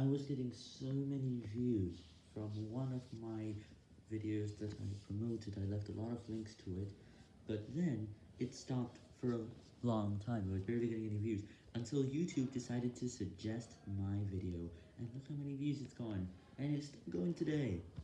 I was getting so many views from one of my videos that I promoted, I left a lot of links to it, but then it stopped for a long time, I was barely getting any views, until YouTube decided to suggest my video, and look how many views it's gone, and it's still going today.